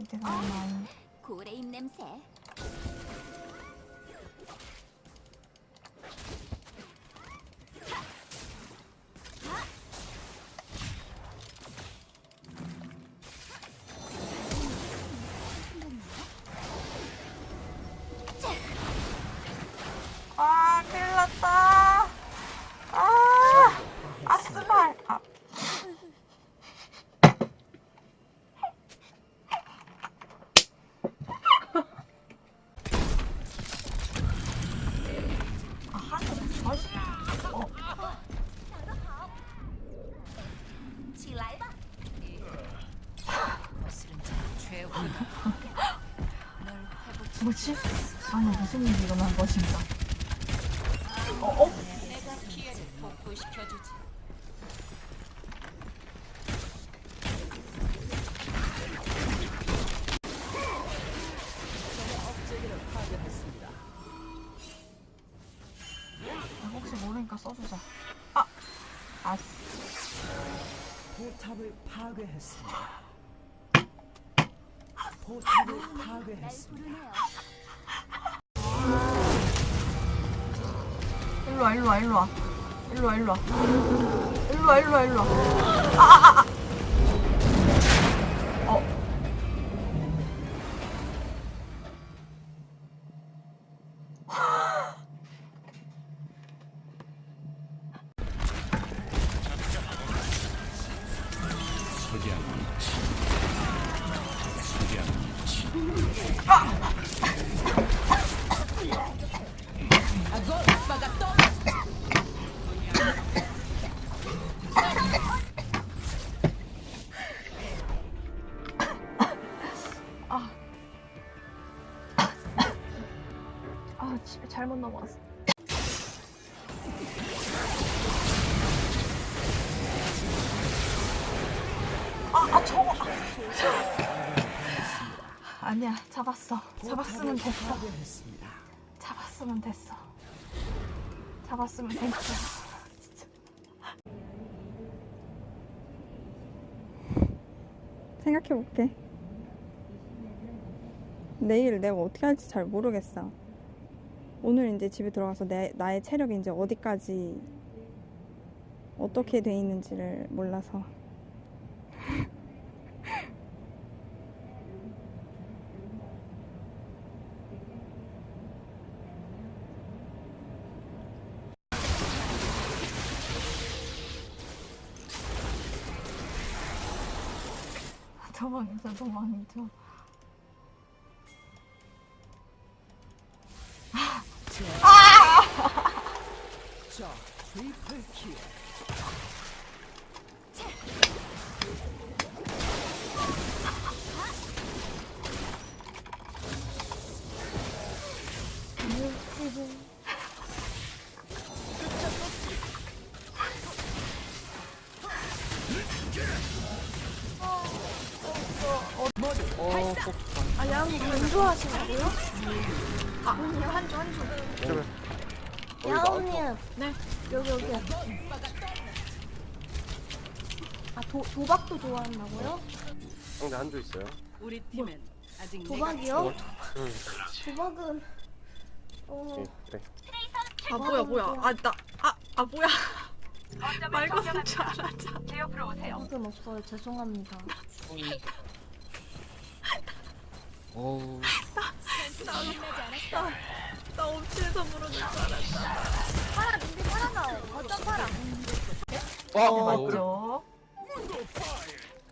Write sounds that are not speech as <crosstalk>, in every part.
이제 가만. 고래 입 냄새. 뭐지? 아니, 무슨 일이 일어난 것인가? 어, 어? 아, 혹시 모르니까 써주자. 아, 아스. 포탑을 파괴했습니다. 포탑을 날 파괴했습니다. 부르네요. 일로 와, 일로 와, 일로 와. 일로 와, 일로 와. 일로 와, 일로 와, 일로 와. 아, 아, 아. 잘못 넘어갔어. 아, 아, 저거. 아. 아니야, 잡았어. 잡았으면 됐어. 잡았으면 됐어. 잡았으면 됐어. 생각해볼게. 내일 내가 어떻게 할지 잘 모르겠어. 오늘 이제 집에 들어가서 내, 나의 체력이 이제 어디까지 어떻게 돼 있는지를 몰라서. <laughs> 도망쳐, 도망쳐. 아, 야옹이 건조하시냐고요? 아, 아니요, 한조, 한조. 야옹님. 네. 여기, 여기. 아, 도, 도박도 좋아한다고요? 상대 한조 있어요. 우리 팀엔 아직 도박이요? 응. 도박은, 어, 예, 그래. 아, 뭐야, 뭐야. 아, 나, 아, 아, 뭐야. 말 것은 줄 알았죠. 도박은 없어요. 죄송합니다. 어우. 나 업체에서 부르는 줄 알았어. 파라, 근데 파라 나와. 어떤 파라? 어, 맞죠?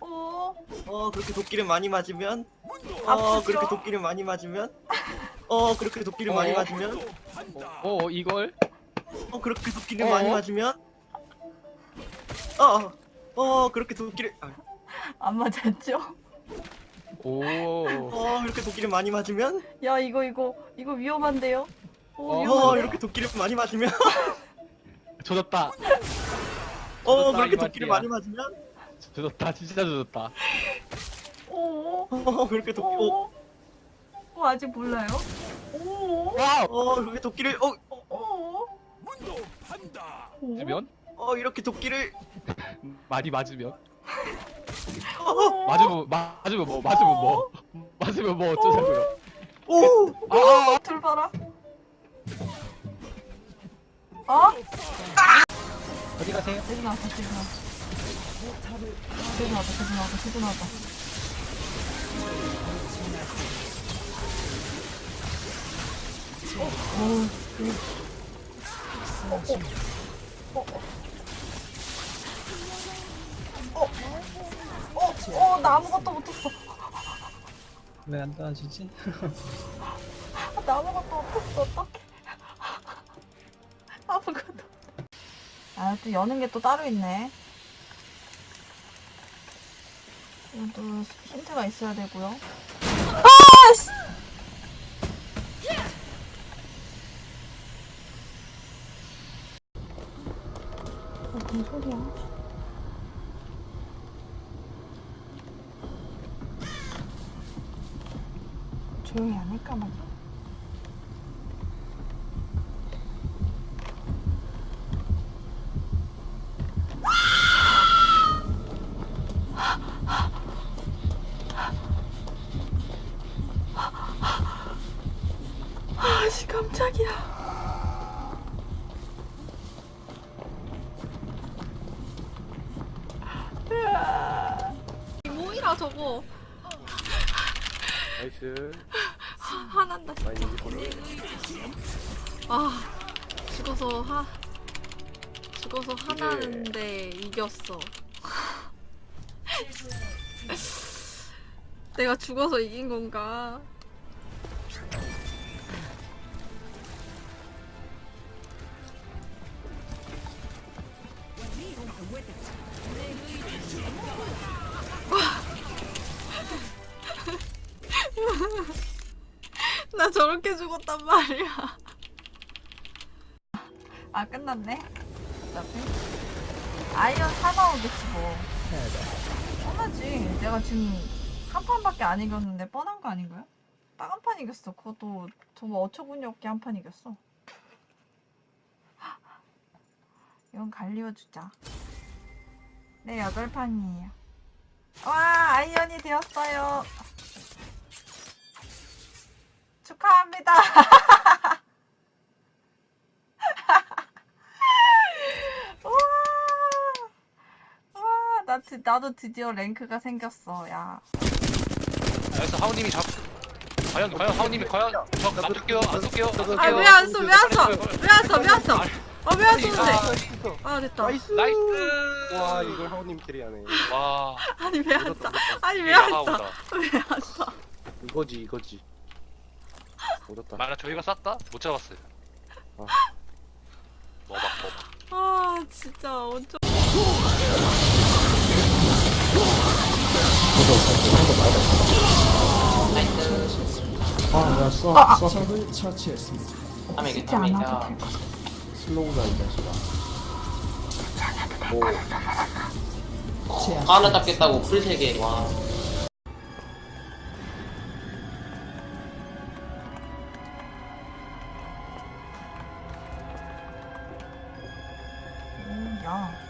오, 어 그렇게 도끼를 많이 맞으면 어 아프죠? 그렇게 도끼를 많이 맞으면 어 그렇게 도끼를 많이 맞으면 어 이걸? 어 그렇게 도끼를 어? 많이 맞으면 어어 어, 그렇게 도끼를 아, 안 맞았죠? 오. 어 이렇게 도끼를 많이 맞으면 야, 이거, 이거, 이거 위험한데요? 오, 어, 어 위험한데? 이렇게 도끼를 많이 맞으면 <laughs> 조졌다. 어 맞다, 그렇게 이 도끼를 말이야. 많이 맞으면 조졌다. 진짜 조졌다. 오, 어 그렇게 도끼 어, 오. 어, 아직 몰라요? 오, wow. 어 이렇게 도끼를 어, 오. 오. 맞으면? 어 이렇게 도끼를 <laughs> 많이 맞으면? <laughs> 어, 맞으면 마- 맞으면 뭐? 맞으면 뭐? 맞으면 뭐 어쩌자고요. 오! 아, 아, 둘 봐라. 어? 어디 가세요? 돼지 나왔다, 돼지 나왔다. 돼지 나왔다, 돼지 나왔다, 돼지 나왔다. 어, 어, 어, 어, 어, 나 아무것도 못했어. 왜 안 떨어지지? 나 아무것도 못했어, 어떡해. <laughs> 아무것도. 아, 또 여는 게 또 따로 있네. 이것도 힌트가 있어야 되고요. 아, 씨! 무슨 소리야? 조용히 안 할까 말이야. 아씨, 깜짝이야. 뭐이라 저거. nice 화난다. 많이 이기거든 아 죽어서 하 죽어서 화나는데 이겼어. <laughs> 내가 죽어서 이긴 건가? <laughs> <laughs> 나 저렇게 죽었단 말이야. 아, 끝났네. 어차피. 아이언 사 나오겠지, 뭐. 뻔하지. 내가 지금 한 판밖에 안 이겼는데 뻔한 거 아닌가요? 딱 한 판 이겼어. 그것도 정말 어처구니 없게 한 판 이겼어. 이건 갈리오 주자. 네, 여덟 판이에요. 와, 아이언이 되었어요. 축하합니다. <laughs> 와, 와, 나 드, 나도 드디어 랭크가 생겼어, 야. 그래서 하우님이 잡. 과연 과연 하우님이 과연 저 놔둘게요 안 쏠게요 안 쏠게요. 아왜안 써? 왜안 써? 왜안 써? 왜안 써? 아왜 안 쏘는데? 아 됐다. nice nice. 와 이걸 하우님 캐리하네 와. 아니 왜안 써? 아니 왜 이게 안 써? 하우다. 왜안 써? 이거지 이거지 얻었다 만약 저희가 쐈다 못 잡았어요. 아. 뭐막 뭐. 아 진짜 어쩌. 아, 야, 쏴, 쏴. 적을 처치했습니다. 쉽지 않아도 될 것. 슬로우다 이 자식아 제압. 하나 잡겠다고 풀 3개 와 오, 야.